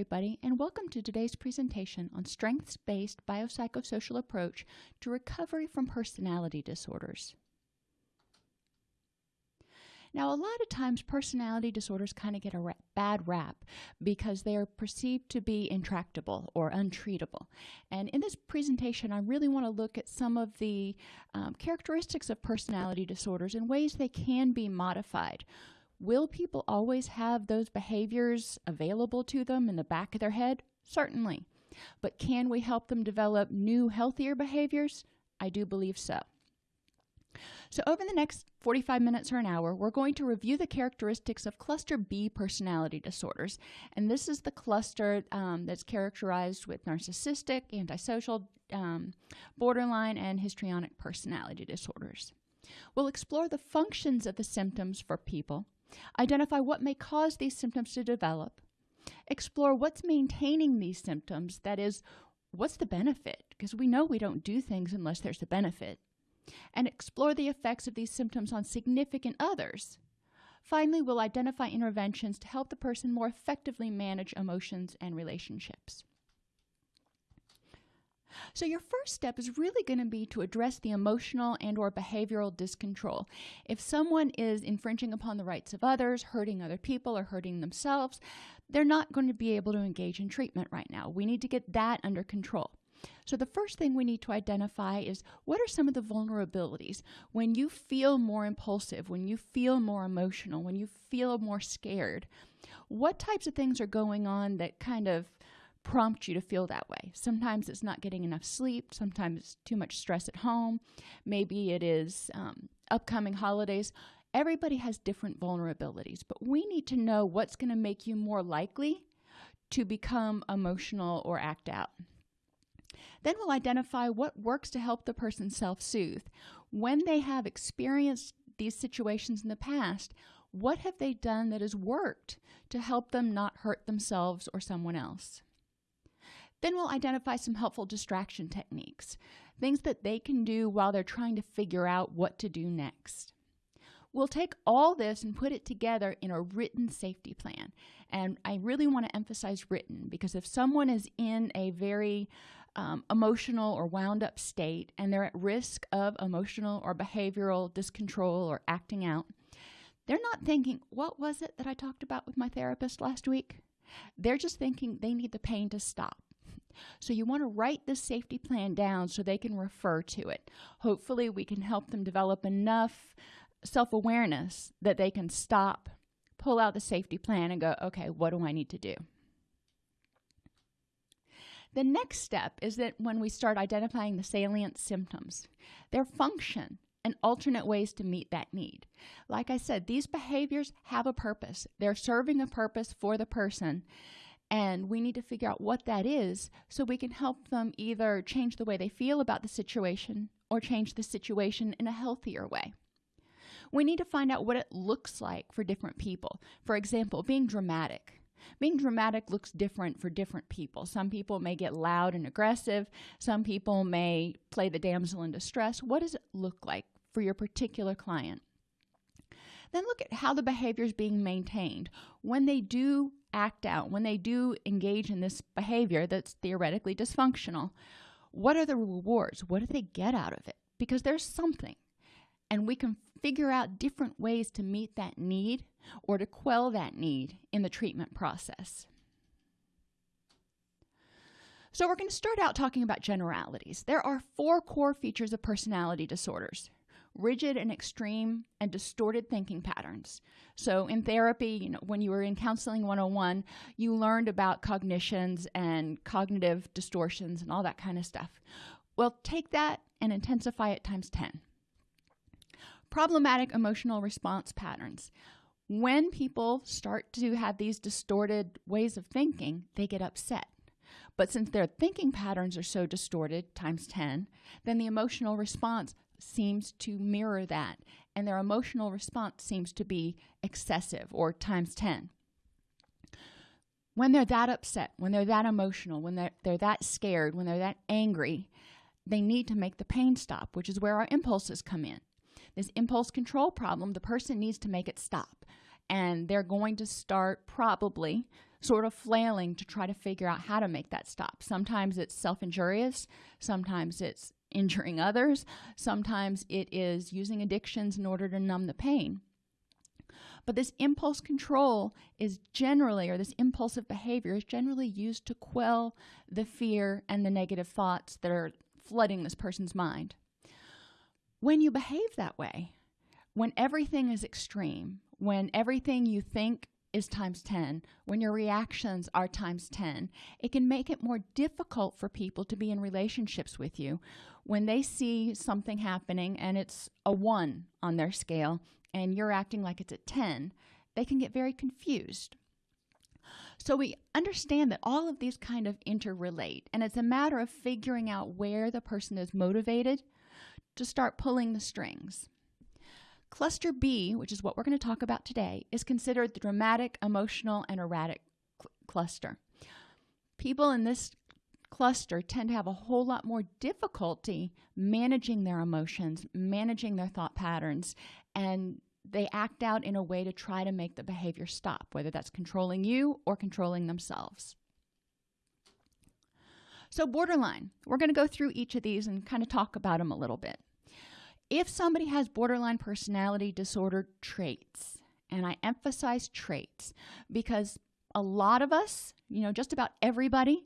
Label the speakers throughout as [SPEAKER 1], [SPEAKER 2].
[SPEAKER 1] everybody, and welcome to today's presentation on strengths-based biopsychosocial approach to recovery from personality disorders. Now, a lot of times personality disorders kind of get a bad rap because they are perceived to be intractable or untreatable. And in this presentation, I really want to look at some of the um, characteristics of personality disorders and ways they can be modified. Will people always have those behaviors available to them in the back of their head? Certainly. But can we help them develop new, healthier behaviors? I do believe so. So over the next 45 minutes or an hour, we're going to review the characteristics of cluster B personality disorders. And this is the cluster um, that's characterized with narcissistic, antisocial, um, borderline, and histrionic personality disorders. We'll explore the functions of the symptoms for people, identify what may cause these symptoms to develop, explore what's maintaining these symptoms, that is, what's the benefit? Because we know we don't do things unless there's a benefit, and explore the effects of these symptoms on significant others. Finally, we'll identify interventions to help the person more effectively manage emotions and relationships. So your first step is really going to be to address the emotional and or behavioral discontrol. If someone is infringing upon the rights of others, hurting other people or hurting themselves, they're not going to be able to engage in treatment right now. We need to get that under control. So the first thing we need to identify is what are some of the vulnerabilities when you feel more impulsive, when you feel more emotional, when you feel more scared? What types of things are going on that kind of prompt you to feel that way. Sometimes it's not getting enough sleep. Sometimes it's too much stress at home. Maybe it is um, upcoming holidays. Everybody has different vulnerabilities, but we need to know what's going to make you more likely to become emotional or act out. Then we'll identify what works to help the person self soothe. When they have experienced these situations in the past, what have they done that has worked to help them not hurt themselves or someone else? Then we'll identify some helpful distraction techniques, things that they can do while they're trying to figure out what to do next. We'll take all this and put it together in a written safety plan. And I really want to emphasize written because if someone is in a very um, emotional or wound up state and they're at risk of emotional or behavioral discontrol or acting out, they're not thinking, what was it that I talked about with my therapist last week? They're just thinking they need the pain to stop. So you want to write this safety plan down so they can refer to it. Hopefully we can help them develop enough self-awareness that they can stop, pull out the safety plan and go, okay, what do I need to do? The next step is that when we start identifying the salient symptoms, their function, and alternate ways to meet that need. Like I said, these behaviors have a purpose. They're serving a purpose for the person, and we need to figure out what that is so we can help them either change the way they feel about the situation or change the situation in a healthier way. We need to find out what it looks like for different people. For example, being dramatic. Being dramatic looks different for different people. Some people may get loud and aggressive. Some people may play the damsel in distress. What does it look like for your particular client? Then look at how the behavior is being maintained. When they do act out, when they do engage in this behavior that's theoretically dysfunctional, what are the rewards? What do they get out of it? Because there's something. And we can figure out different ways to meet that need or to quell that need in the treatment process. So we're going to start out talking about generalities. There are four core features of personality disorders rigid and extreme and distorted thinking patterns. So in therapy, you know, when you were in counseling 101, you learned about cognitions and cognitive distortions and all that kind of stuff. Well, take that and intensify it times 10. Problematic emotional response patterns. When people start to have these distorted ways of thinking, they get upset. But since their thinking patterns are so distorted times 10, then the emotional response seems to mirror that, and their emotional response seems to be excessive or times 10. When they're that upset, when they're that emotional, when they're, they're that scared, when they're that angry, they need to make the pain stop, which is where our impulses come in. This impulse control problem, the person needs to make it stop. And they're going to start probably sort of flailing to try to figure out how to make that stop. Sometimes it's self injurious, sometimes it's injuring others, sometimes it is using addictions in order to numb the pain. But this impulse control is generally, or this impulsive behavior is generally used to quell the fear and the negative thoughts that are flooding this person's mind. When you behave that way, when everything is extreme, when everything you think is times 10, when your reactions are times 10, it can make it more difficult for people to be in relationships with you. When they see something happening and it's a 1 on their scale and you're acting like it's a 10, they can get very confused. So we understand that all of these kind of interrelate, and it's a matter of figuring out where the person is motivated to start pulling the strings. Cluster B, which is what we're going to talk about today, is considered the dramatic, emotional, and erratic cl- cluster. People in this cluster tend to have a whole lot more difficulty managing their emotions, managing their thought patterns, and they act out in a way to try to make the behavior stop, whether that's controlling you or controlling themselves. So, borderline, we're going to go through each of these and kind of talk about them a little bit if somebody has borderline personality disorder traits, and I emphasize traits because a lot of us, you know, just about everybody,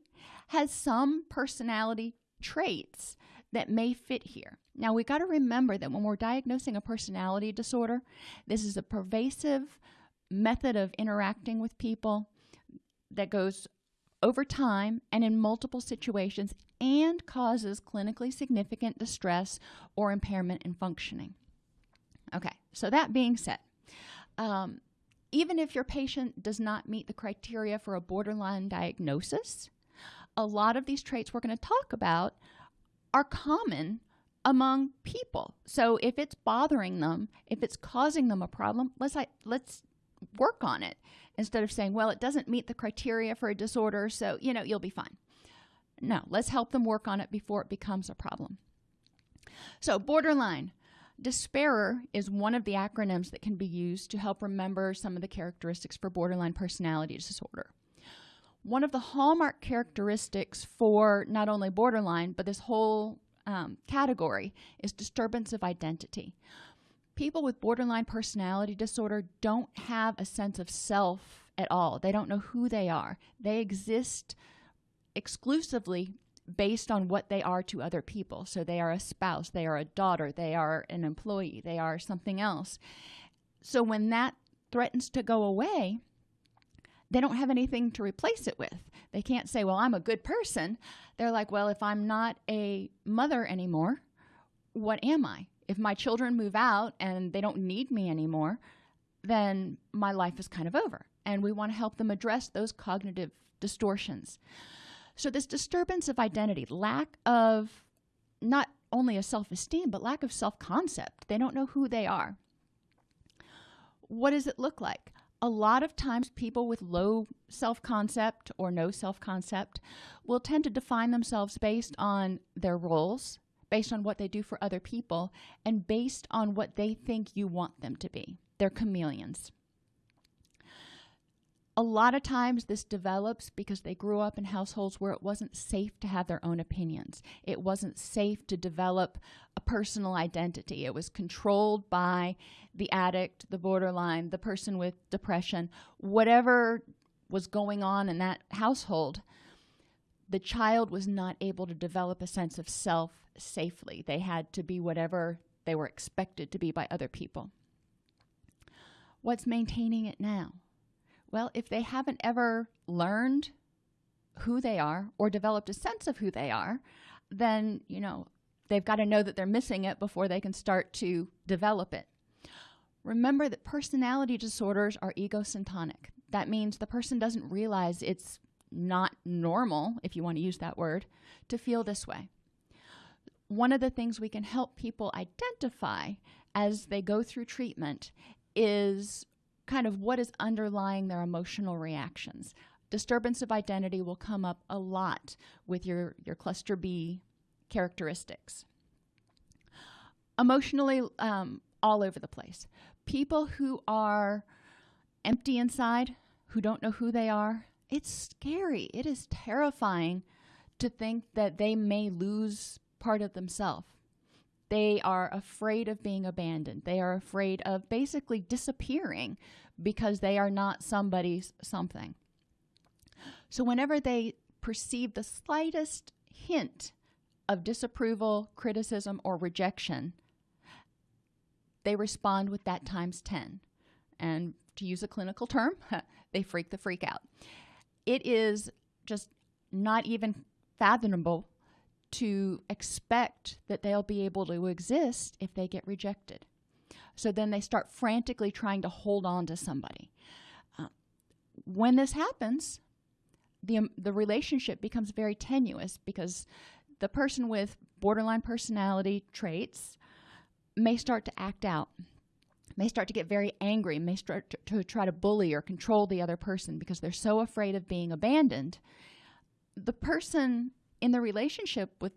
[SPEAKER 1] has some personality traits that may fit here. Now, we got to remember that when we're diagnosing a personality disorder, this is a pervasive method of interacting with people that goes over time and in multiple situations and causes clinically significant distress or impairment in functioning. Okay, so that being said, um, even if your patient does not meet the criteria for a borderline diagnosis, a lot of these traits we're going to talk about are common among people. So if it's bothering them, if it's causing them a problem, let's let's work on it instead of saying, well, it doesn't meet the criteria for a disorder, so, you know, you'll be fine. No, let's help them work on it before it becomes a problem. So, borderline. Despairer is one of the acronyms that can be used to help remember some of the characteristics for borderline personality disorder. One of the hallmark characteristics for not only borderline, but this whole um, category is disturbance of identity people with borderline personality disorder don't have a sense of self at all. They don't know who they are. They exist exclusively based on what they are to other people. So they are a spouse, they are a daughter, they are an employee, they are something else. So when that threatens to go away, they don't have anything to replace it with. They can't say, Well, I'm a good person. They're like, Well, if I'm not a mother anymore, what am I? If my children move out and they don't need me anymore, then my life is kind of over. And we want to help them address those cognitive distortions. So, this disturbance of identity, lack of not only a self esteem, but lack of self concept, they don't know who they are. What does it look like? A lot of times, people with low self concept or no self concept will tend to define themselves based on their roles, based on what they do for other people and based on what they think you want them to be. They're chameleons. A lot of times, this develops because they grew up in households where it wasn't safe to have their own opinions. It wasn't safe to develop a personal identity. It was controlled by the addict, the borderline, the person with depression, whatever was going on in that household. The child was not able to develop a sense of self safely. They had to be whatever they were expected to be by other people. What's maintaining it now? Well, if they haven't ever learned who they are or developed a sense of who they are, then, you know, they've got to know that they're missing it before they can start to develop it. Remember that personality disorders are egocentric. That means the person doesn't realize it's not normal, if you want to use that word, to feel this way one of the things we can help people identify as they go through treatment is kind of what is underlying their emotional reactions. Disturbance of identity will come up a lot with your, your cluster B characteristics. Emotionally, um, all over the place. People who are empty inside, who don't know who they are, it's scary. It is terrifying to think that they may lose part of themselves. They are afraid of being abandoned. They are afraid of basically disappearing because they are not somebody's something. So, whenever they perceive the slightest hint of disapproval, criticism, or rejection, they respond with that times 10. And to use a clinical term, they freak the freak out. It is just not even fathomable to expect that they'll be able to exist if they get rejected. So then they start frantically trying to hold on to somebody. Uh, when this happens, the, um, the relationship becomes very tenuous because the person with borderline personality traits may start to act out, may start to get very angry, may start to, to try to bully or control the other person because they're so afraid of being abandoned. The person in the relationship with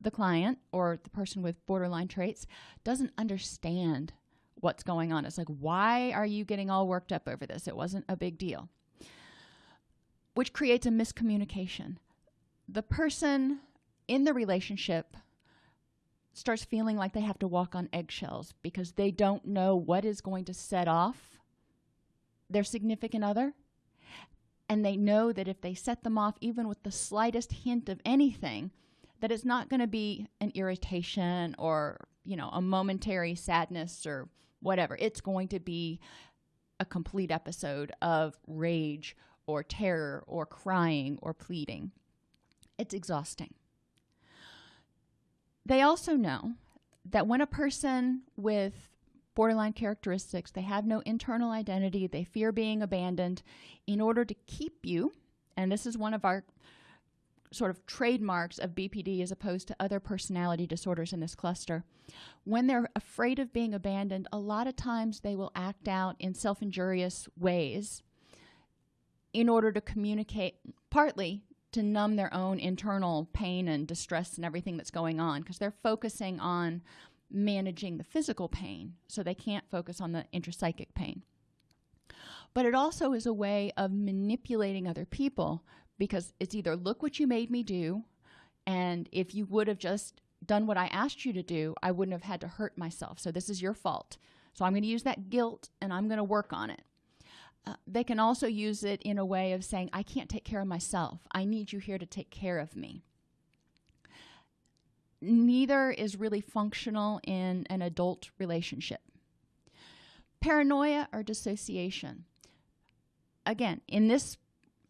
[SPEAKER 1] the client or the person with borderline traits doesn't understand what's going on. It's like, why are you getting all worked up over this? It wasn't a big deal, which creates a miscommunication. The person in the relationship starts feeling like they have to walk on eggshells because they don't know what is going to set off their significant other. And they know that if they set them off, even with the slightest hint of anything, that it's not going to be an irritation or, you know, a momentary sadness or whatever. It's going to be a complete episode of rage or terror or crying or pleading. It's exhausting. They also know that when a person with borderline characteristics, they have no internal identity, they fear being abandoned, in order to keep you, and this is one of our sort of trademarks of BPD as opposed to other personality disorders in this cluster. When they're afraid of being abandoned, a lot of times they will act out in self injurious ways in order to communicate, partly to numb their own internal pain and distress and everything that's going on because they're focusing on managing the physical pain, so they can't focus on the intrapsychic pain. But it also is a way of manipulating other people because it's either look what you made me do, and if you would have just done what I asked you to do, I wouldn't have had to hurt myself. So this is your fault. So I'm going to use that guilt and I'm going to work on it. Uh, they can also use it in a way of saying, I can't take care of myself. I need you here to take care of me. Neither is really functional in an adult relationship. Paranoia or dissociation. Again, in this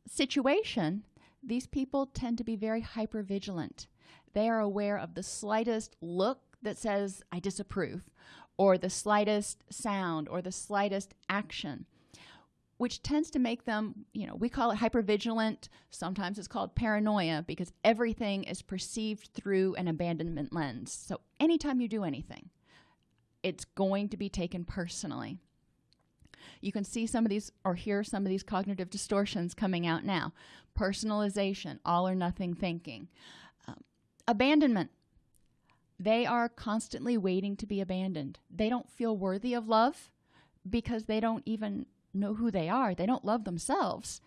[SPEAKER 1] situation, these people tend to be very hypervigilant. They are aware of the slightest look that says, I disapprove, or the slightest sound, or the slightest action which tends to make them, you know, we call it hypervigilant. Sometimes it's called paranoia because everything is perceived through an abandonment lens. So anytime you do anything, it's going to be taken personally. You can see some of these or hear some of these cognitive distortions coming out now. Personalization, all or nothing thinking. Um, abandonment. They are constantly waiting to be abandoned. They don't feel worthy of love because they don't even know who they are. They don't love themselves.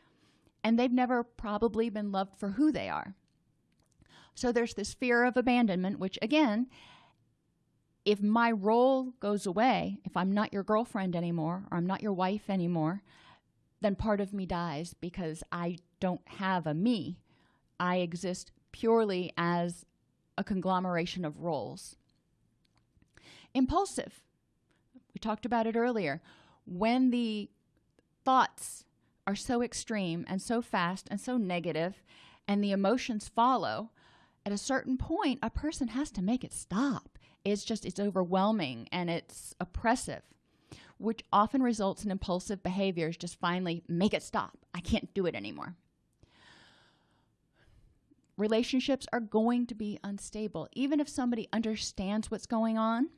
[SPEAKER 1] And they've never probably been loved for who they are. So there's this fear of abandonment, which again, if my role goes away, if I'm not your girlfriend anymore, or I'm not your wife anymore, then part of me dies because I don't have a me. I exist purely as a conglomeration of roles. Impulsive. We talked about it earlier. When the thoughts are so extreme and so fast and so negative, and the emotions follow, at a certain point, a person has to make it stop. It's just, it's overwhelming and it's oppressive, which often results in impulsive behaviors. Just finally make it stop. I can't do it anymore. Relationships are going to be unstable. Even if somebody understands what's going on,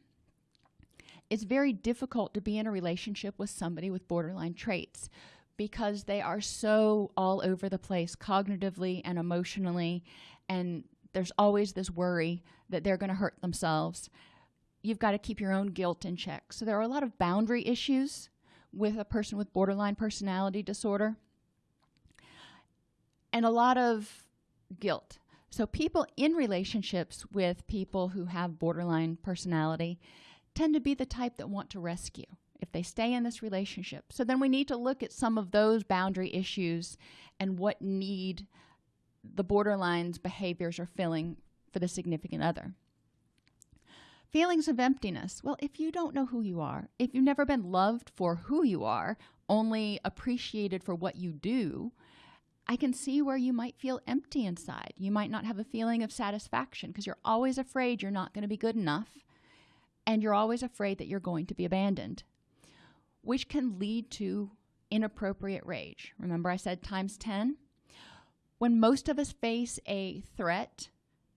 [SPEAKER 1] it's very difficult to be in a relationship with somebody with borderline traits because they are so all over the place cognitively and emotionally and there's always this worry that they're going to hurt themselves you've got to keep your own guilt in check so there are a lot of boundary issues with a person with borderline personality disorder and a lot of guilt. So, people in relationships with people who have borderline personality tend to be the type that want to rescue if they stay in this relationship. So, then we need to look at some of those boundary issues and what need the borderline's behaviors are filling for the significant other. Feelings of emptiness. Well, if you don't know who you are, if you've never been loved for who you are, only appreciated for what you do, I can see where you might feel empty inside. You might not have a feeling of satisfaction because you're always afraid you're not going to be good enough and you're always afraid that you're going to be abandoned, which can lead to inappropriate rage. Remember, I said times 10? When most of us face a threat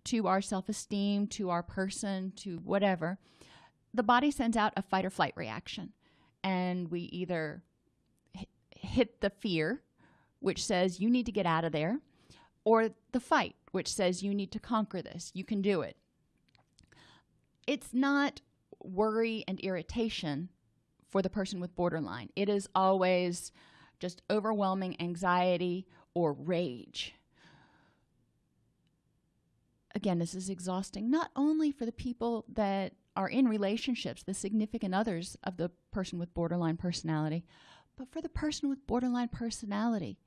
[SPEAKER 1] to our self esteem, to our person, to whatever, the body sends out a fight or flight reaction. And we either hit the fear, which says you need to get out of there, or the fight, which says you need to conquer this, you can do it. It's not worry and irritation for the person with borderline, it is always just overwhelming anxiety or rage again, this is exhausting not only for the people that are in relationships, the significant others of the person with borderline personality, but for the person with borderline personality.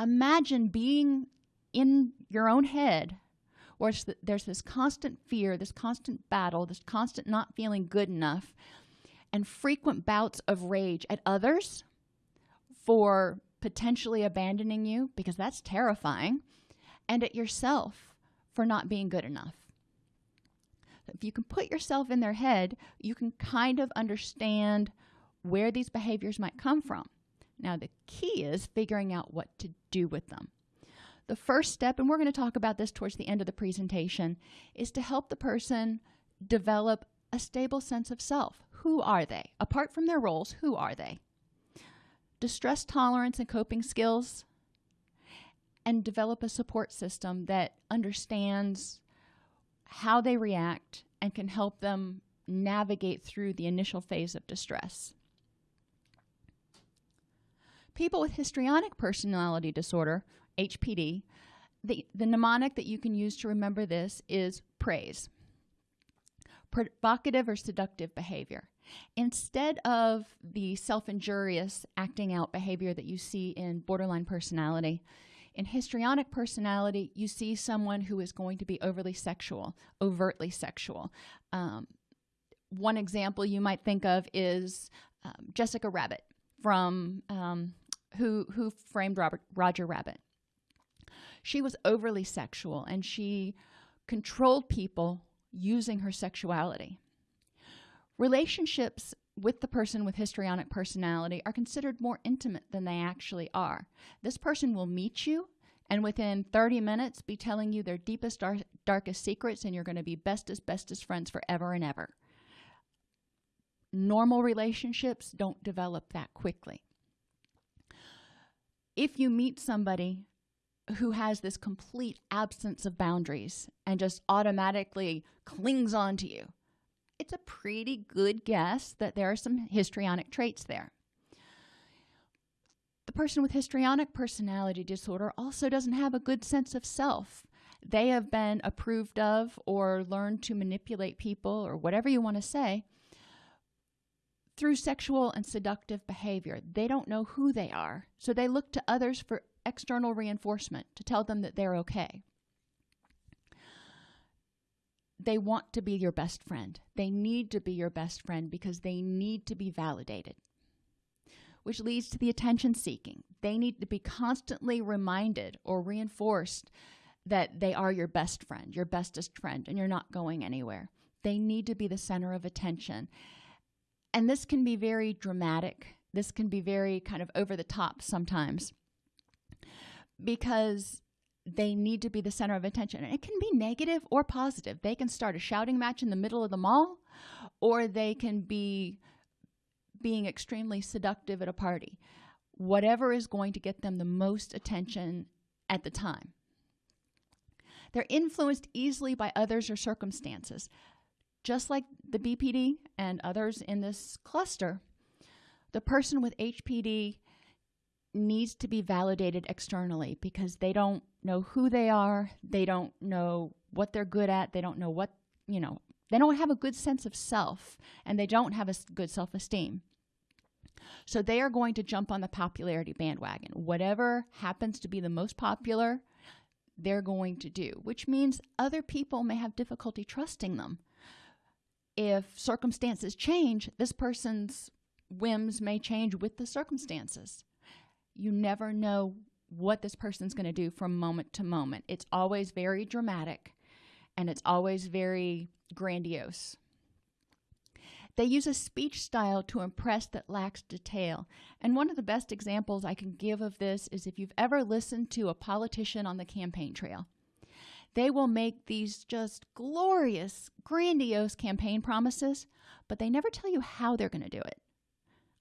[SPEAKER 1] Imagine being in your own head where there's this constant fear, this constant battle, this constant not feeling good enough, and frequent bouts of rage at others for potentially abandoning you, because that's terrifying, and at yourself for not being good enough. If you can put yourself in their head, you can kind of understand where these behaviors might come from. Now, the key is figuring out what to do with them. The first step, and we're going to talk about this towards the end of the presentation, is to help the person develop a stable sense of self. Who are they? Apart from their roles, who are they? Distress tolerance and coping skills and develop a support system that understands how they react and can help them navigate through the initial phase of distress. People with histrionic personality disorder, HPD, the, the mnemonic that you can use to remember this is praise. Provocative or seductive behavior. Instead of the self injurious acting out behavior that you see in borderline personality, in histrionic personality, you see someone who is going to be overly sexual, overtly sexual. Um, one example you might think of is um, Jessica Rabbit from um, who who framed Robert Roger Rabbit. She was overly sexual and she controlled people using her sexuality. Relationships with the person with histrionic personality are considered more intimate than they actually are. This person will meet you and within 30 minutes be telling you their deepest, dar- darkest secrets, and you're going to be bestest, bestest friends forever and ever. Normal relationships don't develop that quickly. If you meet somebody who has this complete absence of boundaries and just automatically clings on to you, it's a pretty good guess that there are some histrionic traits there. The person with histrionic personality disorder also doesn't have a good sense of self. They have been approved of or learned to manipulate people or whatever you want to say through sexual and seductive behavior. They don't know who they are, so they look to others for external reinforcement to tell them that they're okay they want to be your best friend. They need to be your best friend because they need to be validated, which leads to the attention seeking. They need to be constantly reminded or reinforced that they are your best friend, your bestest friend, and you're not going anywhere. They need to be the center of attention. And this can be very dramatic. This can be very kind of over the top sometimes because they need to be the center of attention. And it can be negative or positive. They can start a shouting match in the middle of the mall, or they can be being extremely seductive at a party. Whatever is going to get them the most attention at the time. They're influenced easily by others or circumstances. Just like the BPD and others in this cluster, the person with HPD needs to be validated externally because they don't know who they are, they don't know what they're good at, they don't know what, you know, they don't have a good sense of self and they don't have a good self esteem. So they are going to jump on the popularity bandwagon. Whatever happens to be the most popular, they're going to do, which means other people may have difficulty trusting them. If circumstances change, this person's whims may change with the circumstances. You never know what this person's going to do from moment to moment. It's always very dramatic and it's always very grandiose. They use a speech style to impress that lacks detail. And one of the best examples I can give of this is if you've ever listened to a politician on the campaign trail. They will make these just glorious, grandiose campaign promises, but they never tell you how they're going to do it.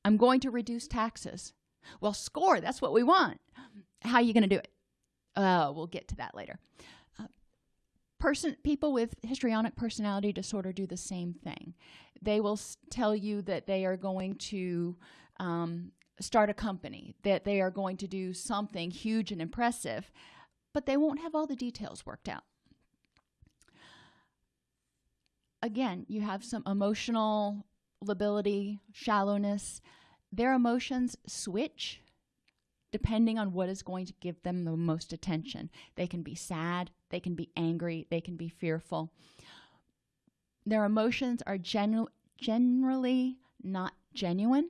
[SPEAKER 1] I'm going to reduce taxes. Well, score, that's what we want. How are you going to do it? Uh, we'll get to that later. Uh, person, people with histrionic personality disorder do the same thing. They will tell you that they are going to um, start a company, that they are going to do something huge and impressive, but they won't have all the details worked out. Again, you have some emotional lability, shallowness. Their emotions switch depending on what is going to give them the most attention. They can be sad, they can be angry, they can be fearful. Their emotions are genu- generally not genuine.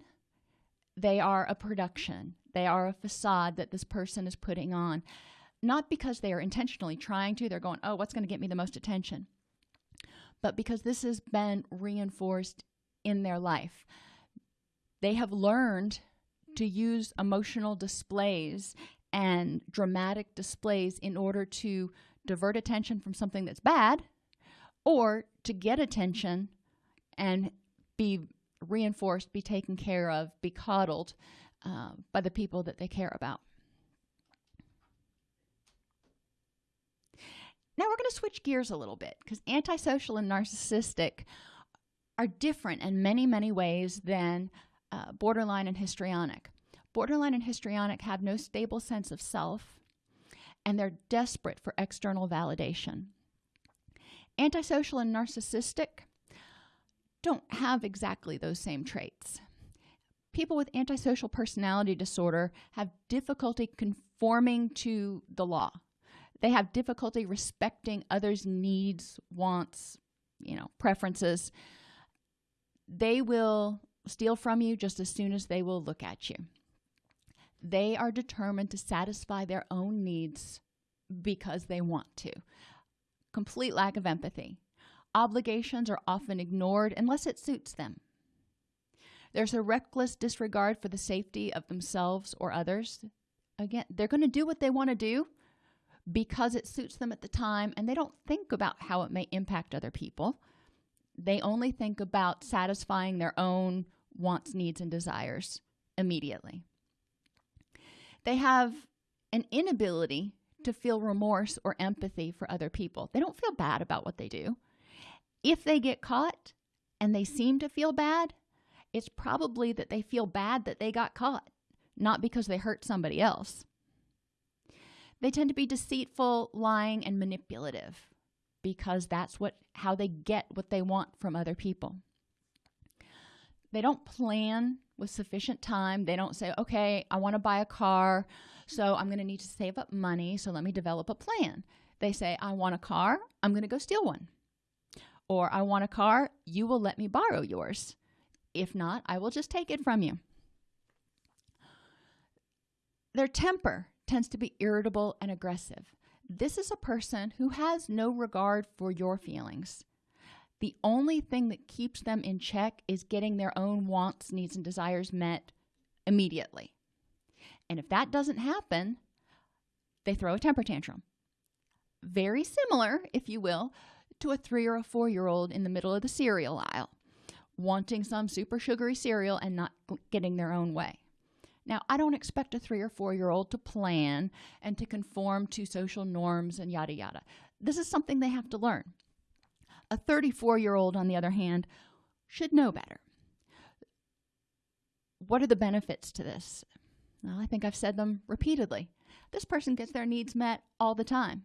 [SPEAKER 1] They are a production, they are a facade that this person is putting on. Not because they are intentionally trying to, they're going, oh, what's going to get me the most attention? But because this has been reinforced in their life. They have learned to use emotional displays and dramatic displays in order to divert attention from something that's bad or to get attention and be reinforced, be taken care of, be coddled uh, by the people that they care about. Now we're going to switch gears a little bit because antisocial and narcissistic are different in many, many ways than uh, borderline and histrionic. Borderline and histrionic have no stable sense of self, and they're desperate for external validation. Antisocial and narcissistic don't have exactly those same traits. People with antisocial personality disorder have difficulty conforming to the law. They have difficulty respecting others' needs, wants, you know, preferences they will steal from you just as soon as they will look at you. They are determined to satisfy their own needs because they want to. Complete lack of empathy. Obligations are often ignored unless it suits them. There's a reckless disregard for the safety of themselves or others. Again, they're going to do what they want to do because it suits them at the time, and they don't think about how it may impact other people. They only think about satisfying their own wants, needs, and desires immediately. They have an inability to feel remorse or empathy for other people. They don't feel bad about what they do. If they get caught and they seem to feel bad, it's probably that they feel bad that they got caught, not because they hurt somebody else. They tend to be deceitful, lying, and manipulative because that's what how they get what they want from other people. They don't plan with sufficient time. They don't say, "Okay, I want to buy a car, so I'm going to need to save up money, so let me develop a plan." They say, "I want a car, I'm going to go steal one." Or, "I want a car, you will let me borrow yours. If not, I will just take it from you." Their temper tends to be irritable and aggressive. This is a person who has no regard for your feelings. The only thing that keeps them in check is getting their own wants, needs, and desires met immediately. And if that doesn't happen, they throw a temper tantrum. Very similar, if you will, to a three or a four year old in the middle of the cereal aisle, wanting some super sugary cereal and not getting their own way. Now, I don't expect a three or four year old to plan and to conform to social norms and yada yada. This is something they have to learn. A 34 year old, on the other hand, should know better. What are the benefits to this? Well, I think I've said them repeatedly. This person gets their needs met all the time,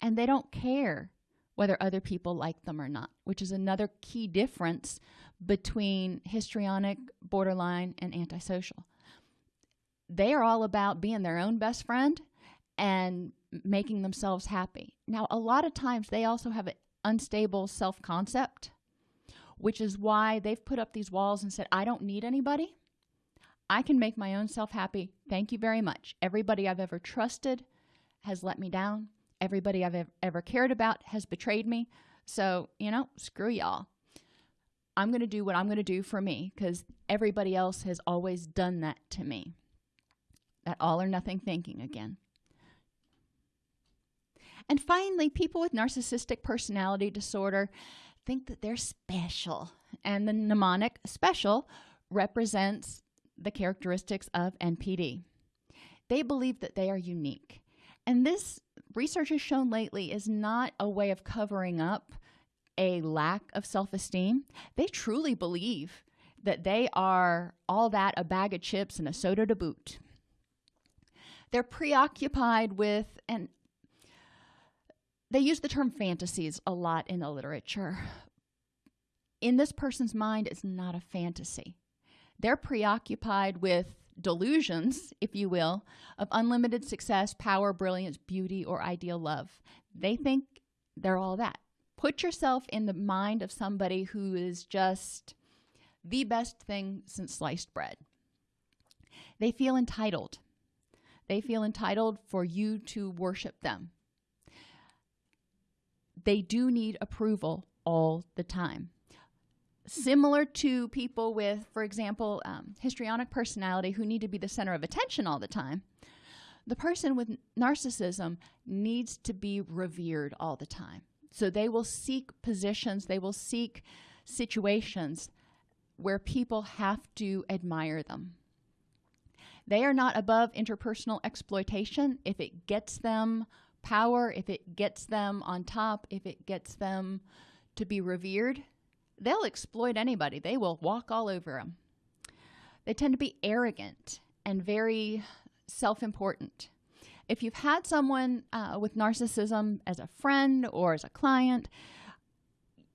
[SPEAKER 1] and they don't care whether other people like them or not, which is another key difference between histrionic, borderline, and antisocial. They are all about being their own best friend and making themselves happy. Now, a lot of times they also have unstable self concept, which is why they've put up these walls and said, I don't need anybody. I can make my own self happy. Thank you very much. Everybody I've ever trusted has let me down. Everybody I've ever cared about has betrayed me. So, you know, screw y'all. I'm going to do what I'm going to do for me because everybody else has always done that to me. That all or nothing thinking again. And finally, people with narcissistic personality disorder think that they're special. And the mnemonic special represents the characteristics of NPD. They believe that they are unique. And this research has shown lately is not a way of covering up a lack of self esteem. They truly believe that they are all that a bag of chips and a soda to boot. They're preoccupied with, and they use the term fantasies a lot in the literature. In this person's mind, it's not a fantasy. They're preoccupied with delusions, if you will, of unlimited success, power, brilliance, beauty, or ideal love. They think they're all that. Put yourself in the mind of somebody who is just the best thing since sliced bread. They feel entitled. They feel entitled for you to worship them. They do need approval all the time. Similar to people with, for example, um, histrionic personality who need to be the center of attention all the time, the person with narcissism needs to be revered all the time. So they will seek positions, they will seek situations where people have to admire them. They are not above interpersonal exploitation if it gets them power, if it gets them on top, if it gets them to be revered. They'll exploit anybody, they will walk all over them. They tend to be arrogant and very self important. If you've had someone uh, with narcissism as a friend or as a client,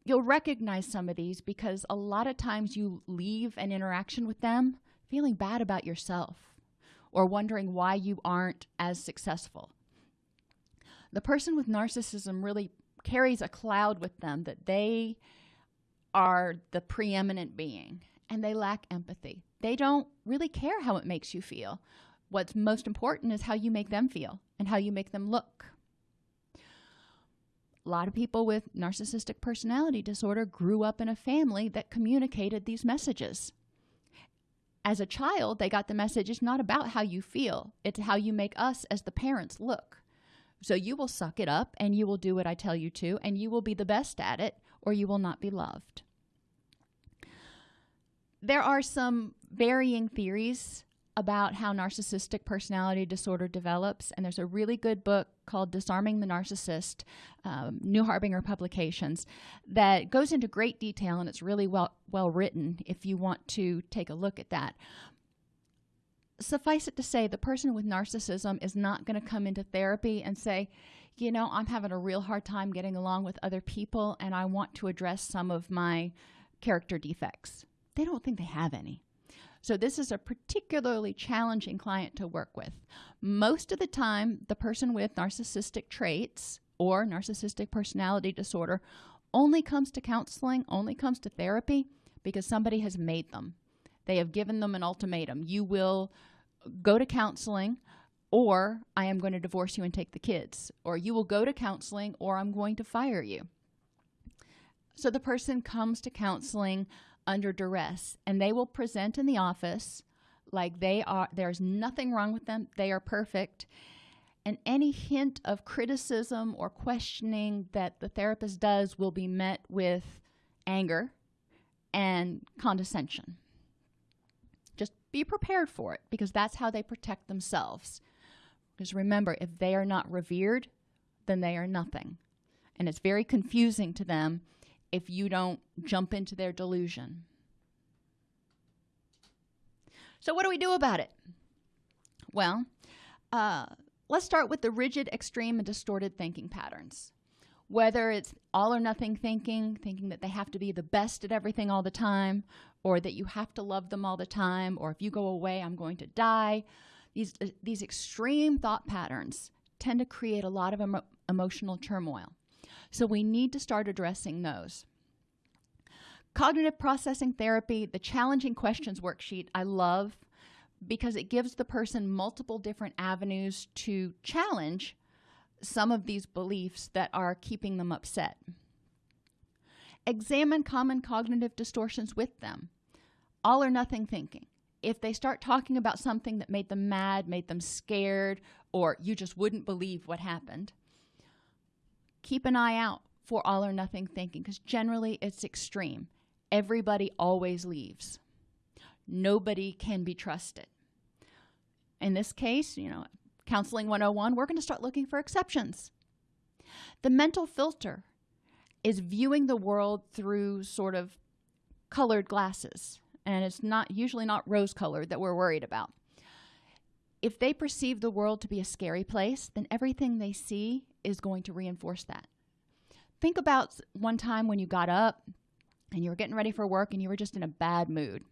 [SPEAKER 1] you'll recognize some of these because a lot of times you leave an interaction with them feeling bad about yourself or wondering why you aren't as successful. The person with narcissism really carries a cloud with them that they are the preeminent being and they lack empathy. They don't really care how it makes you feel. What's most important is how you make them feel and how you make them look. A lot of people with narcissistic personality disorder grew up in a family that communicated these messages as a child, they got the message it's not about how you feel, it's how you make us as the parents look. So you will suck it up and you will do what I tell you to, and you will be the best at it, or you will not be loved. There are some varying theories about how narcissistic personality disorder develops. And there's a really good book called Disarming the Narcissist, um, New Harbinger Publications, that goes into great detail and it's really well, well written if you want to take a look at that. Suffice it to say, the person with narcissism is not going to come into therapy and say, you know, I'm having a real hard time getting along with other people and I want to address some of my character defects. They don't think they have any. So this is a particularly challenging client to work with. Most of the time, the person with narcissistic traits or narcissistic personality disorder only comes to counseling, only comes to therapy because somebody has made them. They have given them an ultimatum. You will go to counseling or I am going to divorce you and take the kids. Or you will go to counseling or I'm going to fire you. So the person comes to counseling under duress and they will present in the office like they are there's nothing wrong with them they are perfect and any hint of criticism or questioning that the therapist does will be met with anger and condescension be prepared for it because that's how they protect themselves because remember if they are not revered then they are nothing and it's very confusing to them if you don't jump into their delusion. So, what do we do about it? Well, uh, let's start with the rigid, extreme, and distorted thinking patterns. Whether it's all or nothing thinking, thinking that they have to be the best at everything all the time, or that you have to love them all the time, or if you go away, I'm going to die. These, uh, these extreme thought patterns tend to create a lot of emo- emotional turmoil. So we need to start addressing those. Cognitive processing therapy, the challenging questions worksheet, I love because it gives the person multiple different avenues to challenge some of these beliefs that are keeping them upset. Examine common cognitive distortions with them. All or nothing thinking. If they start talking about something that made them mad, made them scared, or you just wouldn't believe what happened, keep an eye out for all or nothing thinking because generally it's extreme. Everybody always leaves. Nobody can be trusted. In this case, you know, Counseling 101, we're going to start looking for exceptions. The mental filter is viewing the world through sort of colored glasses, and it's not usually not rose colored that we're worried about. If they perceive the world to be a scary place, then everything they see is going to reinforce that. Think about one time when you got up and you were getting ready for work and you were just in a bad mood.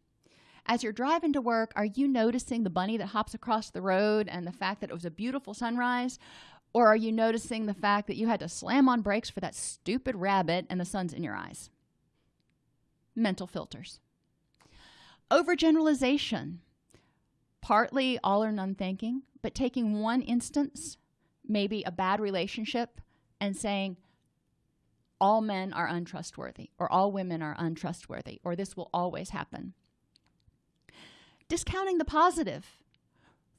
[SPEAKER 1] As you're driving to work, are you noticing the bunny that hops across the road and the fact that it was a beautiful sunrise? Or are you noticing the fact that you had to slam on brakes for that stupid rabbit and the sun's in your eyes? Mental filters. Overgeneralization. Partly all or none thinking, but taking one instance, maybe a bad relationship, and saying, all men are untrustworthy, or all women are untrustworthy, or this will always happen discounting the positive,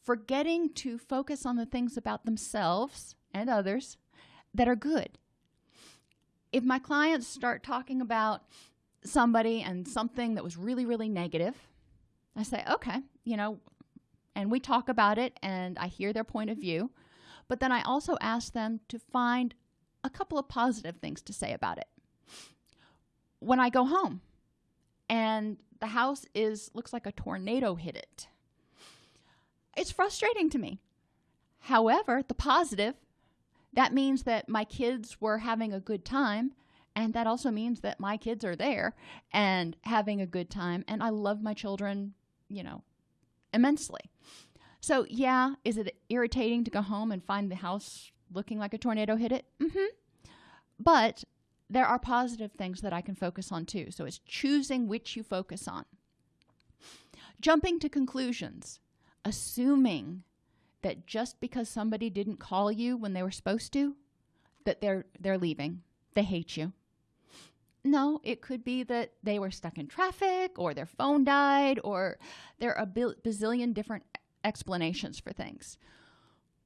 [SPEAKER 1] forgetting to focus on the things about themselves and others that are good. If my clients start talking about somebody and something that was really, really negative, I say, okay, you know, and we talk about it and I hear their point of view. But then I also ask them to find a couple of positive things to say about it. When I go home and the house is looks like a tornado hit it. It's frustrating to me. However, the positive, that means that my kids were having a good time and that also means that my kids are there and having a good time and I love my children, you know, immensely. So, yeah, is it irritating to go home and find the house looking like a tornado hit it? Mm hmm. But there are positive things that I can focus on too. So it's choosing which you focus on. Jumping to conclusions, assuming that just because somebody didn't call you when they were supposed to, that they're they're leaving. They hate you. No, it could be that they were stuck in traffic or their phone died or there are a bazillion different explanations for things.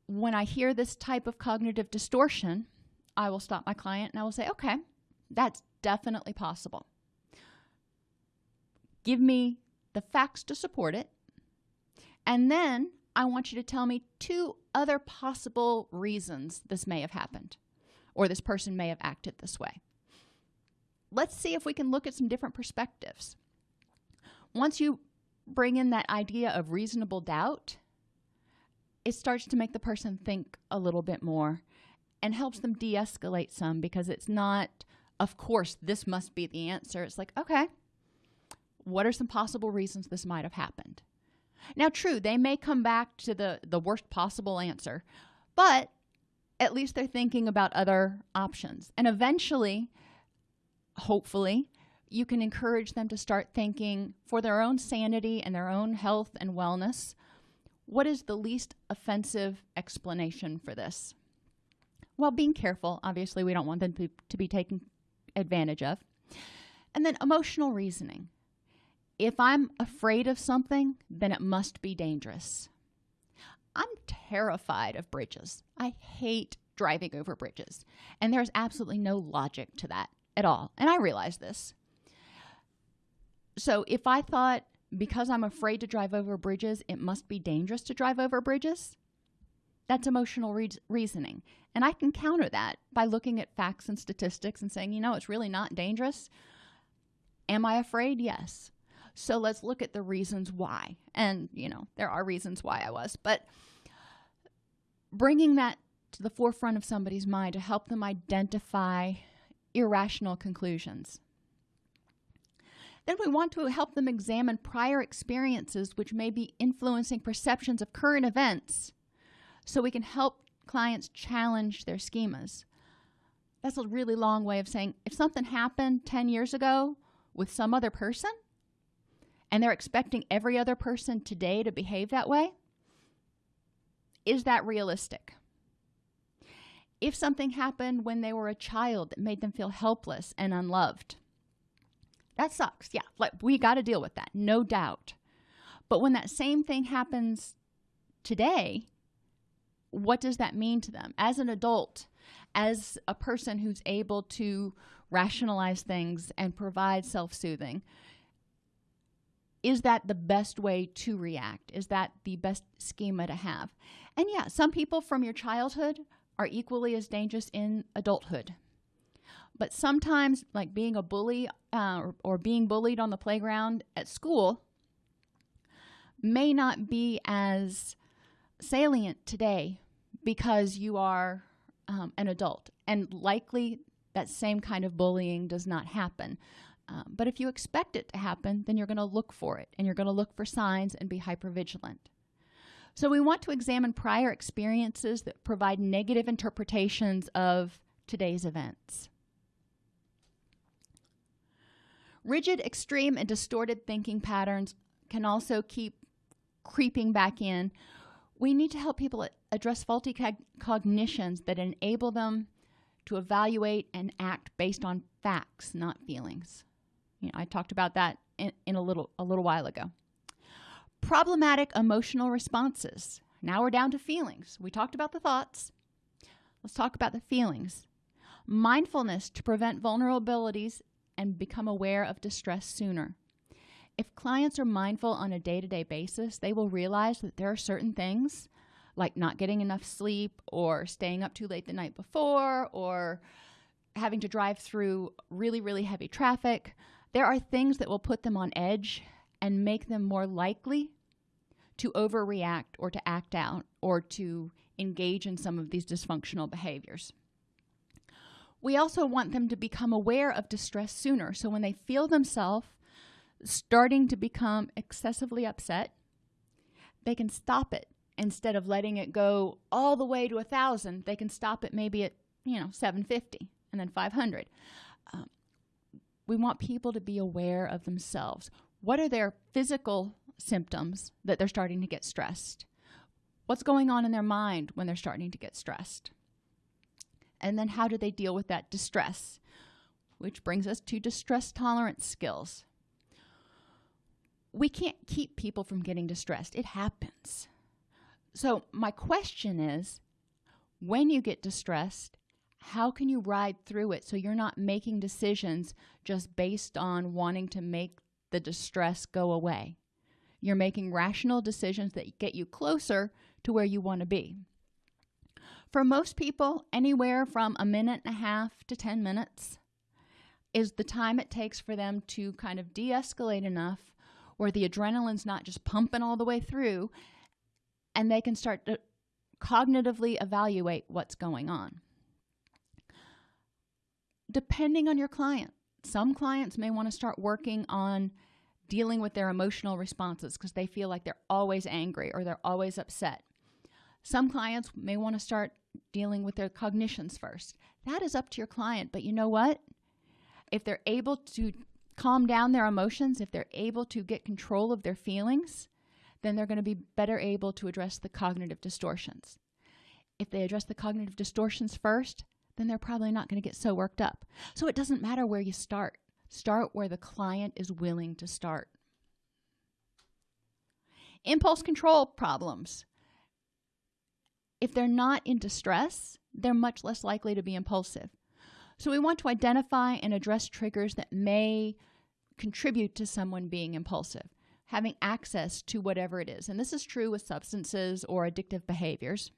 [SPEAKER 1] When I hear this type of cognitive distortion, I will stop my client and I will say, okay, that's definitely possible. Give me the facts to support it. And then I want you to tell me two other possible reasons this may have happened or this person may have acted this way. Let's see if we can look at some different perspectives. Once you bring in that idea of reasonable doubt, it starts to make the person think a little bit more and helps them de escalate some because it's not of course, this must be the answer. It's like, okay, what are some possible reasons this might have happened? Now, true, they may come back to the, the worst possible answer, but at least they're thinking about other options. And eventually, hopefully, you can encourage them to start thinking for their own sanity and their own health and wellness what is the least offensive explanation for this? While being careful, obviously, we don't want them to, to be taken advantage of. And then emotional reasoning. If I'm afraid of something, then it must be dangerous. I'm terrified of bridges. I hate driving over bridges. And there's absolutely no logic to that at all. And I realize this. So if I thought because I'm afraid to drive over bridges, it must be dangerous to drive over bridges, that's emotional re- reasoning. And I can counter that by looking at facts and statistics and saying, you know, it's really not dangerous. Am I afraid? Yes. So let's look at the reasons why. And, you know, there are reasons why I was, but bringing that to the forefront of somebody's mind to help them identify irrational conclusions. Then we want to help them examine prior experiences which may be influencing perceptions of current events so we can help clients challenge their schemas. That's a really long way of saying if something happened 10 years ago with some other person and they're expecting every other person today to behave that way, is that realistic? If something happened when they were a child that made them feel helpless and unloved, that sucks. Yeah, like we got to deal with that, no doubt. But when that same thing happens today, what does that mean to them? As an adult, as a person who's able to rationalize things and provide self soothing, is that the best way to react? Is that the best schema to have? And yeah, some people from your childhood are equally as dangerous in adulthood. But sometimes, like being a bully uh, or, or being bullied on the playground at school, may not be as salient today because you are um, an adult. And likely that same kind of bullying does not happen. Um, but if you expect it to happen, then you're going to look for it and you're going to look for signs and be hypervigilant. So we want to examine prior experiences that provide negative interpretations of today's events. Rigid, extreme, and distorted thinking patterns can also keep creeping back in. We need to help people address faulty cognitions that enable them to evaluate and act based on facts, not feelings. You know, I talked about that in, in a little a little while ago. Problematic emotional responses. Now we're down to feelings. We talked about the thoughts. Let's talk about the feelings. Mindfulness to prevent vulnerabilities and become aware of distress sooner. If clients are mindful on a day to day basis, they will realize that there are certain things like not getting enough sleep or staying up too late the night before or having to drive through really, really heavy traffic. There are things that will put them on edge and make them more likely to overreact or to act out or to engage in some of these dysfunctional behaviors. We also want them to become aware of distress sooner. So when they feel themselves starting to become excessively upset, they can stop it instead of letting it go all the way to a thousand. They can stop it maybe at you know 750 and then 500. We want people to be aware of themselves. What are their physical symptoms that they're starting to get stressed? What's going on in their mind when they're starting to get stressed? And then how do they deal with that distress? Which brings us to distress tolerance skills. We can't keep people from getting distressed, it happens. So, my question is when you get distressed, how can you ride through it so you're not making decisions just based on wanting to make the distress go away? You're making rational decisions that get you closer to where you want to be. For most people, anywhere from a minute and a half to 10 minutes is the time it takes for them to kind of de escalate enough where the adrenaline's not just pumping all the way through and they can start to cognitively evaluate what's going on. Depending on your client, some clients may want to start working on dealing with their emotional responses because they feel like they're always angry or they're always upset. Some clients may want to start dealing with their cognitions first. That is up to your client. But you know what? If they're able to calm down their emotions, if they're able to get control of their feelings, then they're going to be better able to address the cognitive distortions. If they address the cognitive distortions first, then they're probably not going to get so worked up. So it doesn't matter where you start. Start where the client is willing to start. Impulse control problems. If they're not in distress, they're much less likely to be impulsive. So we want to identify and address triggers that may contribute to someone being impulsive, having access to whatever it is. And this is true with substances or addictive behaviors.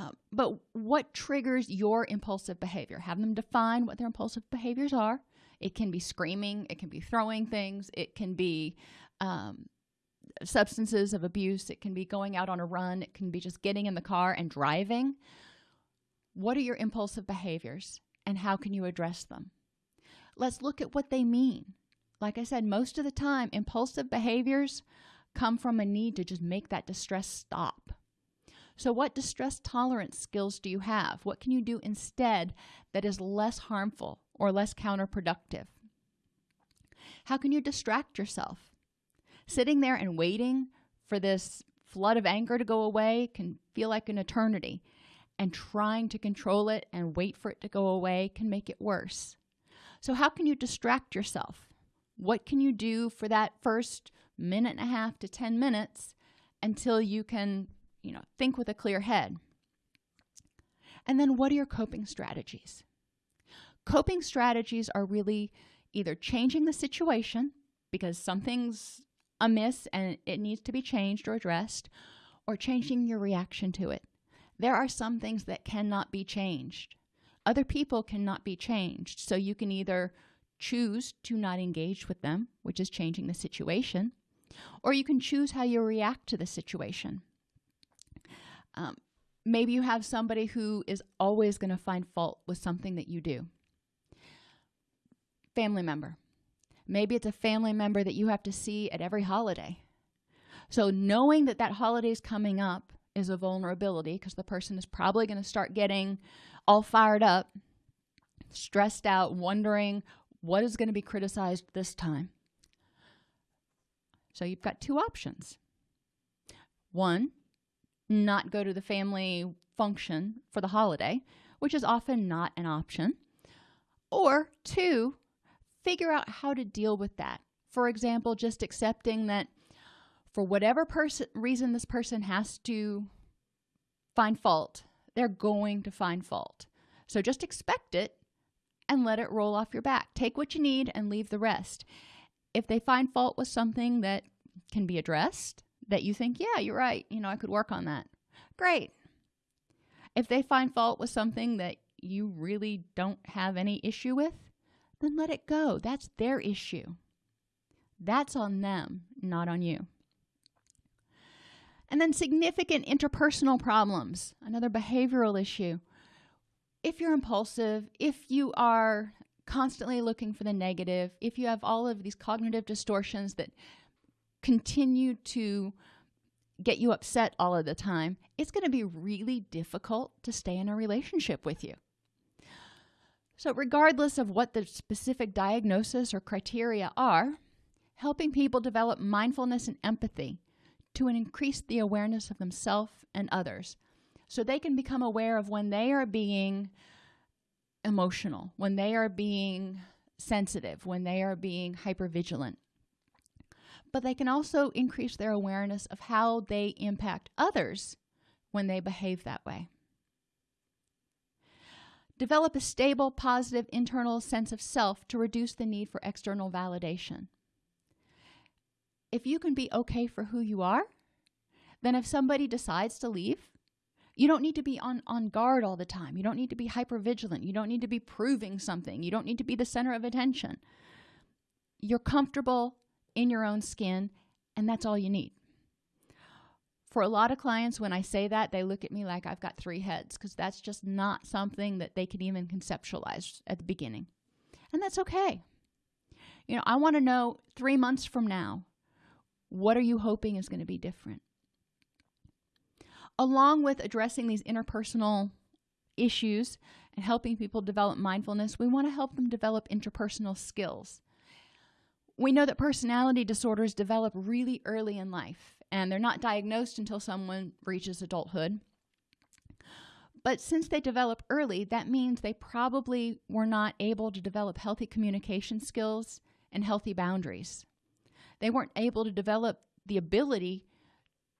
[SPEAKER 1] Uh, but what triggers your impulsive behavior? Have them define what their impulsive behaviors are. It can be screaming, it can be throwing things, it can be um, substances of abuse, it can be going out on a run, it can be just getting in the car and driving. What are your impulsive behaviors and how can you address them? Let's look at what they mean. Like I said, most of the time, impulsive behaviors come from a need to just make that distress stop. So, what distress tolerance skills do you have? What can you do instead that is less harmful or less counterproductive? How can you distract yourself? Sitting there and waiting for this flood of anger to go away can feel like an eternity, and trying to control it and wait for it to go away can make it worse. So, how can you distract yourself? What can you do for that first minute and a half to 10 minutes until you can you know, think with a clear head. And then what are your coping strategies? Coping strategies are really either changing the situation because something's amiss and it needs to be changed or addressed, or changing your reaction to it. There are some things that cannot be changed. Other people cannot be changed. So you can either choose to not engage with them, which is changing the situation, or you can choose how you react to the situation. Um, maybe you have somebody who is always going to find fault with something that you do. Family member. Maybe it's a family member that you have to see at every holiday. So knowing that that holiday is coming up is a vulnerability because the person is probably going to start getting all fired up, stressed out, wondering what is going to be criticized this time. So you've got two options. One, not go to the family function for the holiday, which is often not an option. Or two, figure out how to deal with that. For example, just accepting that for whatever person reason this person has to find fault, they're going to find fault. So just expect it and let it roll off your back. Take what you need and leave the rest. If they find fault with something that can be addressed, that you think, yeah, you're right, you know, I could work on that. Great. If they find fault with something that you really don't have any issue with, then let it go. That's their issue. That's on them, not on you. And then significant interpersonal problems, another behavioral issue. If you're impulsive, if you are constantly looking for the negative, if you have all of these cognitive distortions that continue to get you upset all of the time, it's going to be really difficult to stay in a relationship with you. So, regardless of what the specific diagnosis or criteria are, helping people develop mindfulness and empathy to increase the awareness of themselves and others so they can become aware of when they are being emotional, when they are being sensitive, when they are being hypervigilant, but they can also increase their awareness of how they impact others when they behave that way. Develop a stable, positive internal sense of self to reduce the need for external validation. If you can be okay for who you are, then if somebody decides to leave, you don't need to be on, on guard all the time. You don't need to be hyper vigilant. You don't need to be proving something. You don't need to be the center of attention. You're comfortable in your own skin, and that's all you need. For a lot of clients, when I say that, they look at me like I've got three heads because that's just not something that they can even conceptualize at the beginning. And that's okay. You know, I want to know three months from now, what are you hoping is going to be different? Along with addressing these interpersonal issues and helping people develop mindfulness, we want to help them develop interpersonal skills. We know that personality disorders develop really early in life, and they're not diagnosed until someone reaches adulthood. But since they develop early, that means they probably were not able to develop healthy communication skills and healthy boundaries. They weren't able to develop the ability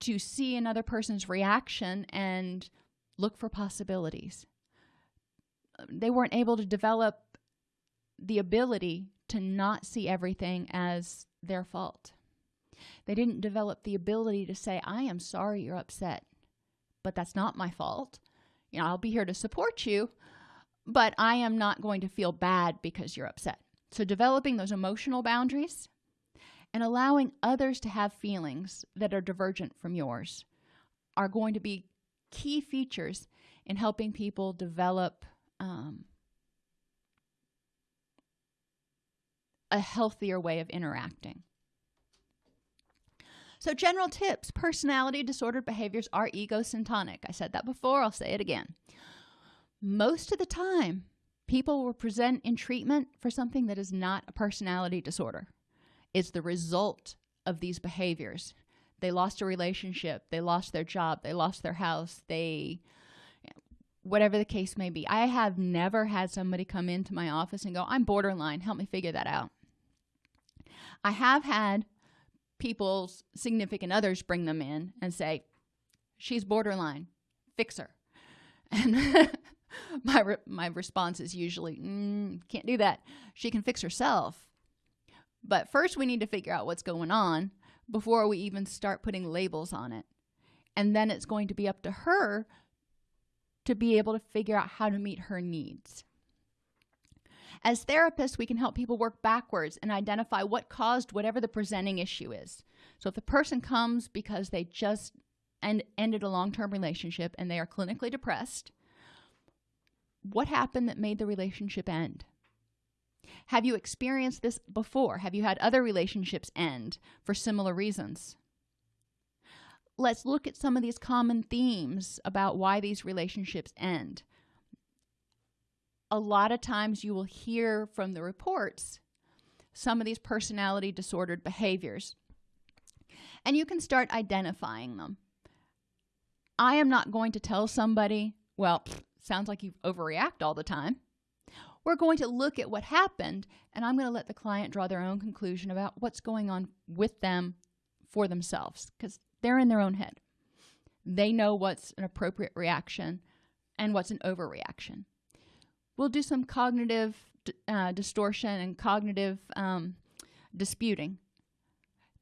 [SPEAKER 1] to see another person's reaction and look for possibilities. They weren't able to develop the ability to not see everything as their fault. They didn't develop the ability to say, I am sorry you're upset, but that's not my fault. You know, I'll be here to support you, but I am not going to feel bad because you're upset. So, developing those emotional boundaries and allowing others to have feelings that are divergent from yours are going to be key features in helping people develop um, a healthier way of interacting. So, general tips personality disordered behaviors are egocentric. I said that before, I'll say it again. Most of the time, people will present in treatment for something that is not a personality disorder. It's the result of these behaviors. They lost a relationship, they lost their job, they lost their house, they whatever the case may be. I have never had somebody come into my office and go, I'm borderline, help me figure that out. I have had people's significant others bring them in and say, She's borderline, fix her. And my re- my response is usually mm, can't do that. She can fix herself. But first we need to figure out what's going on before we even start putting labels on it. And then it's going to be up to her to be able to figure out how to meet her needs as therapists we can help people work backwards and identify what caused whatever the presenting issue is so if the person comes because they just and ended a long-term relationship and they are clinically depressed what happened that made the relationship end? Have you experienced this before? Have you had other relationships end for similar reasons? Let's look at some of these common themes about why these relationships end. A lot of times you will hear from the reports some of these personality disordered behaviors, and you can start identifying them. I am not going to tell somebody, well, sounds like you overreact all the time. We're going to look at what happened, and I'm going to let the client draw their own conclusion about what's going on with them for themselves because they're in their own head. They know what's an appropriate reaction and what's an overreaction. We'll do some cognitive uh, distortion and cognitive um, disputing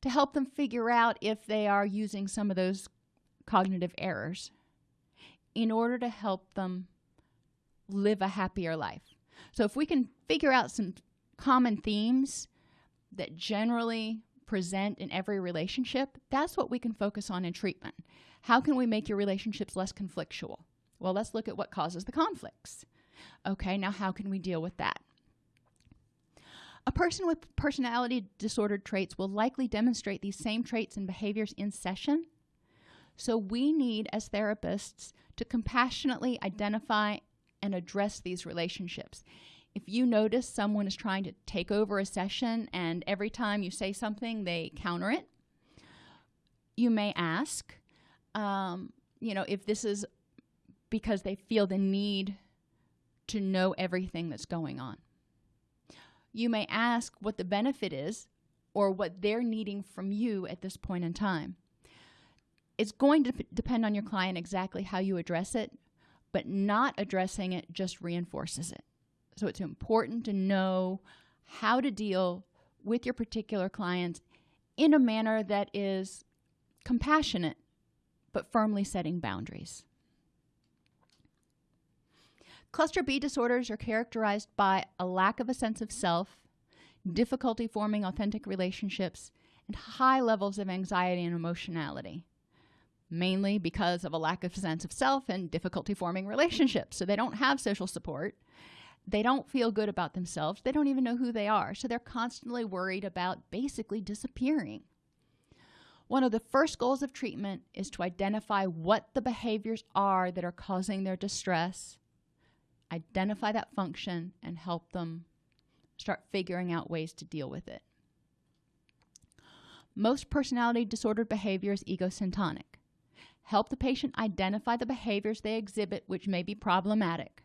[SPEAKER 1] to help them figure out if they are using some of those cognitive errors in order to help them live a happier life. So, if we can figure out some common themes that generally present in every relationship, that's what we can focus on in treatment. How can we make your relationships less conflictual? Well, let's look at what causes the conflicts. Okay, now how can we deal with that? A person with personality disordered traits will likely demonstrate these same traits and behaviors in session. So we need, as therapists, to compassionately identify and address these relationships. If you notice someone is trying to take over a session and every time you say something, they counter it, you may ask, um, you know, if this is because they feel the need to know everything that's going on. You may ask what the benefit is or what they're needing from you at this point in time. It's going to depend on your client exactly how you address it, but not addressing it just reinforces it. So it's important to know how to deal with your particular clients in a manner that is compassionate but firmly setting boundaries. Cluster B disorders are characterized by a lack of a sense of self, difficulty forming authentic relationships, and high levels of anxiety and emotionality mainly because of a lack of sense of self and difficulty forming relationships. So they don't have social support. They don't feel good about themselves. They don't even know who they are. So they're constantly worried about basically disappearing. One of the first goals of treatment is to identify what the behaviors are that are causing their distress, identify that function, and help them start figuring out ways to deal with it. Most personality disordered behavior is egosyntonic help the patient identify the behaviors they exhibit which may be problematic.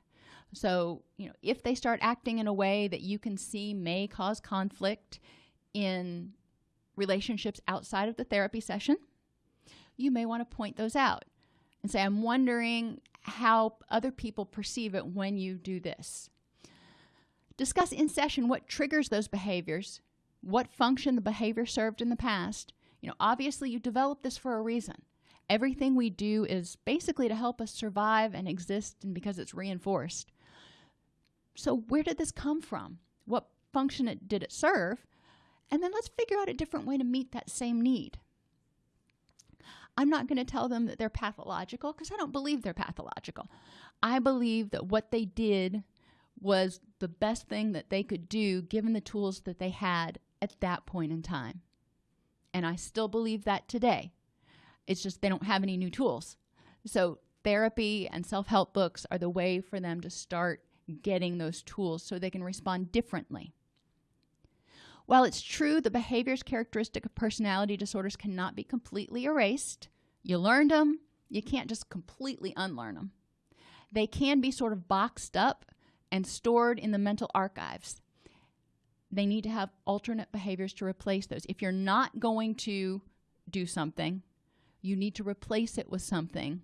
[SPEAKER 1] So, you know, if they start acting in a way that you can see may cause conflict in relationships outside of the therapy session, you may want to point those out and say, I'm wondering how other people perceive it when you do this. Discuss in session what triggers those behaviors, what function the behavior served in the past. You know, obviously, you developed this for a reason. Everything we do is basically to help us survive and exist and because it's reinforced. So, where did this come from? What function it, did it serve? And then let's figure out a different way to meet that same need. I'm not going to tell them that they're pathological because I don't believe they're pathological. I believe that what they did was the best thing that they could do given the tools that they had at that point in time. And I still believe that today. It's just they don't have any new tools. So, therapy and self help books are the way for them to start getting those tools so they can respond differently. While it's true the behaviors characteristic of personality disorders cannot be completely erased, you learned them, you can't just completely unlearn them. They can be sort of boxed up and stored in the mental archives. They need to have alternate behaviors to replace those. If you're not going to do something, you need to replace it with something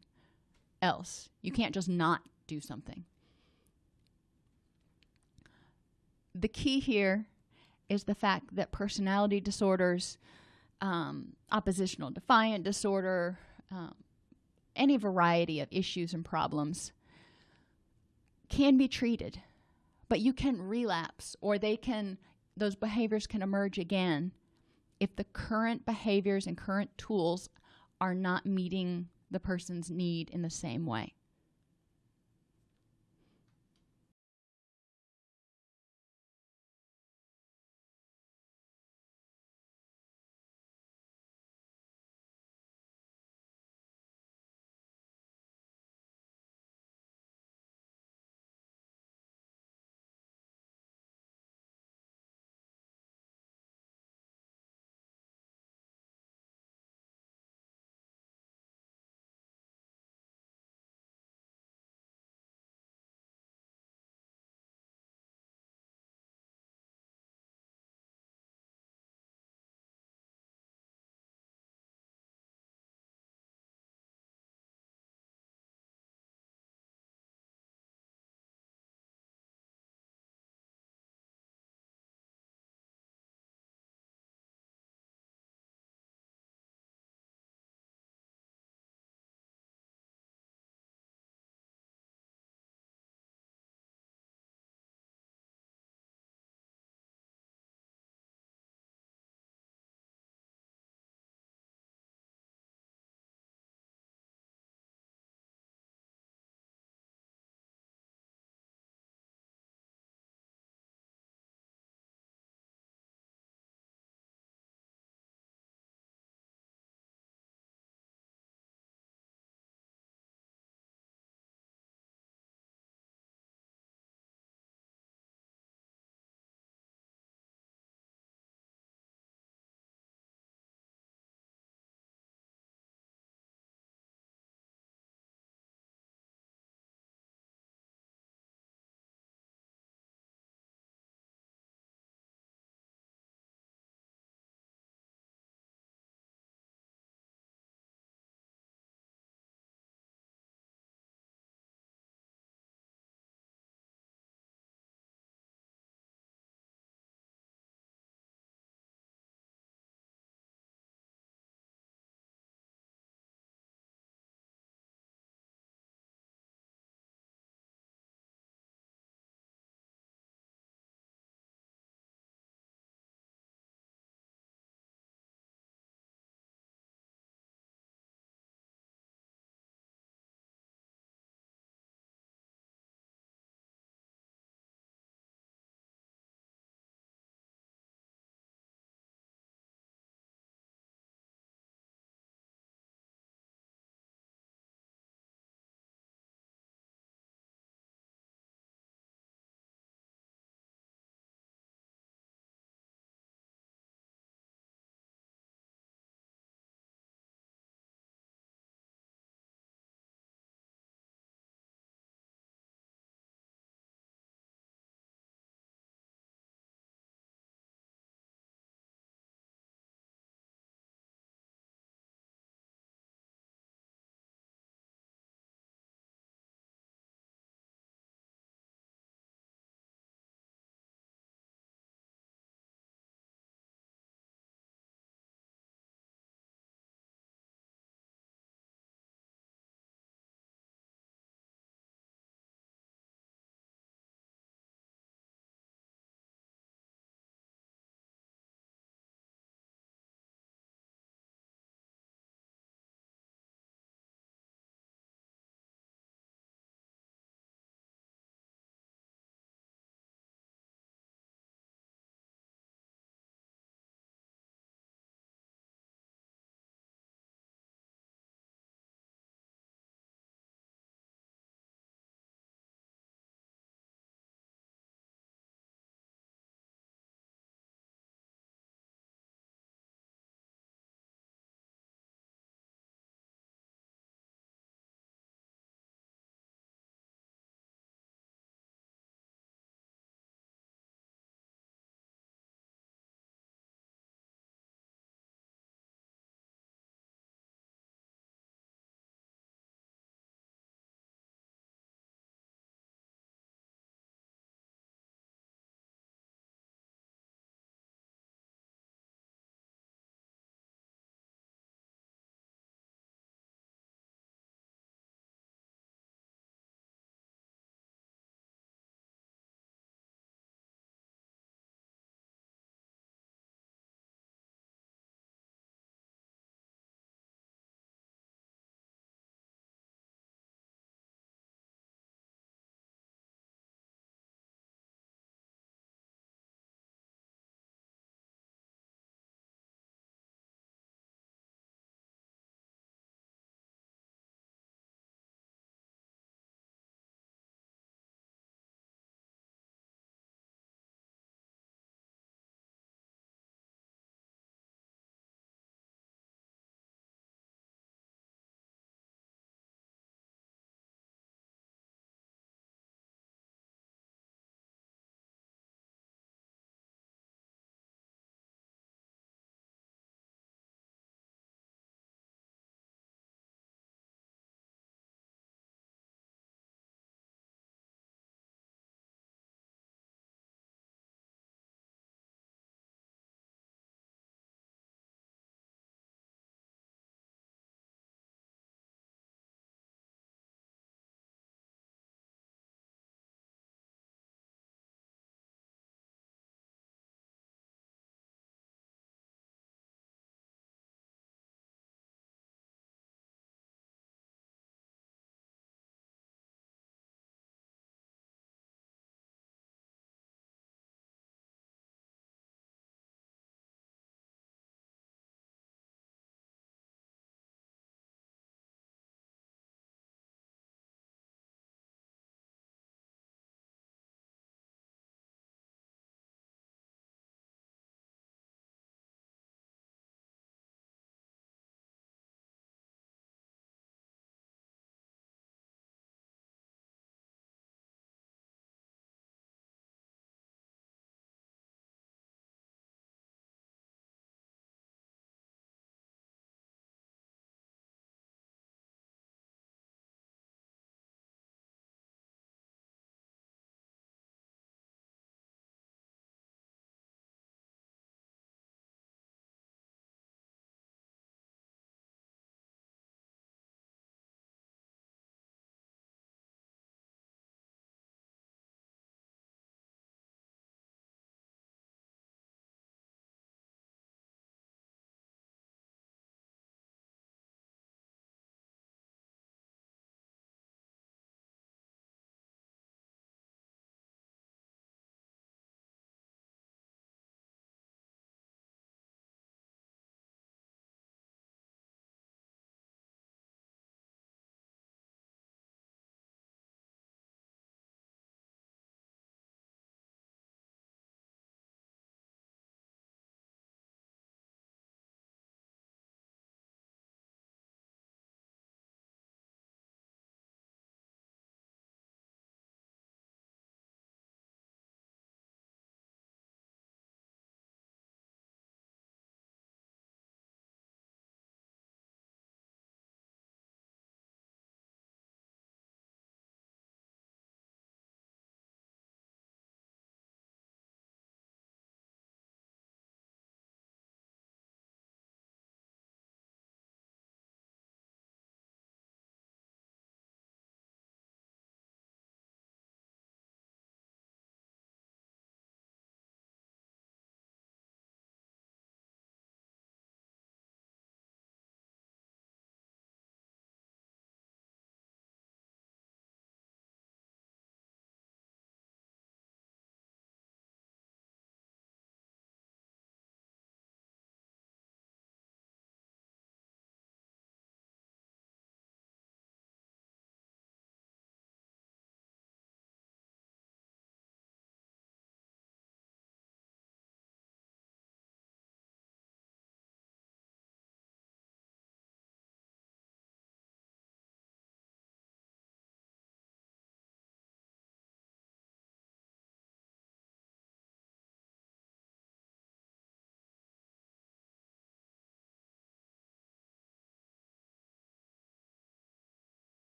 [SPEAKER 1] else. You can't just not do something. The key here is the fact that personality disorders, um, oppositional defiant disorder, um, any variety of issues and problems can be treated, but you can relapse or they can those behaviors can emerge again if the current behaviors and current tools are not meeting the person's need in the same way.